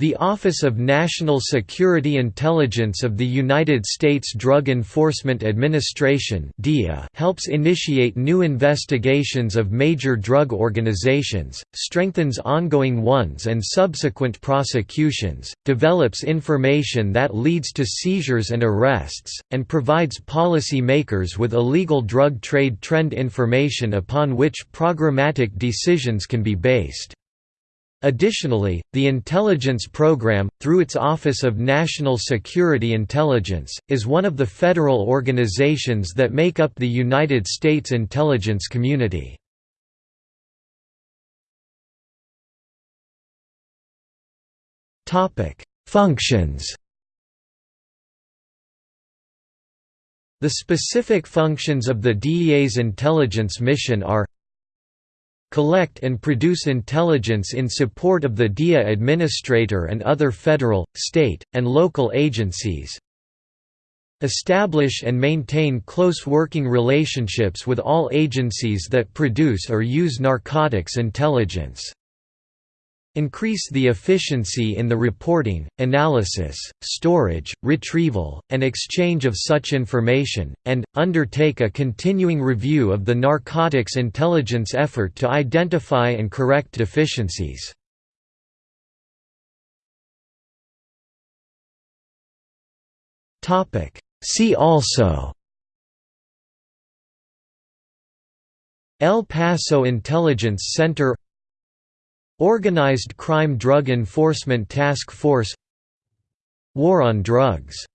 The Office of National Security Intelligence of the United States Drug Enforcement Administration helps initiate new investigations of major drug organizations, strengthens ongoing ones and subsequent prosecutions, develops information that leads to seizures and arrests, and provides policy makers with illegal drug trade trend information upon which programmatic decisions can be based. Additionally, the intelligence program, through its Office of National Security Intelligence, is one of the federal organizations that make up the United States intelligence community. Functions The specific functions of the DEA's intelligence mission are collect and produce intelligence in support of the DEA administrator and other federal, state, and local agencies, establish and maintain close working relationships with all agencies that produce or use narcotics intelligence. Increase the efficiency in the reporting, analysis, storage, retrieval, and exchange of such information, and, undertake a continuing review of the narcotics intelligence effort to identify and correct deficiencies. See also El Paso Intelligence Center Organized Crime Drug Enforcement Task Force War on Drugs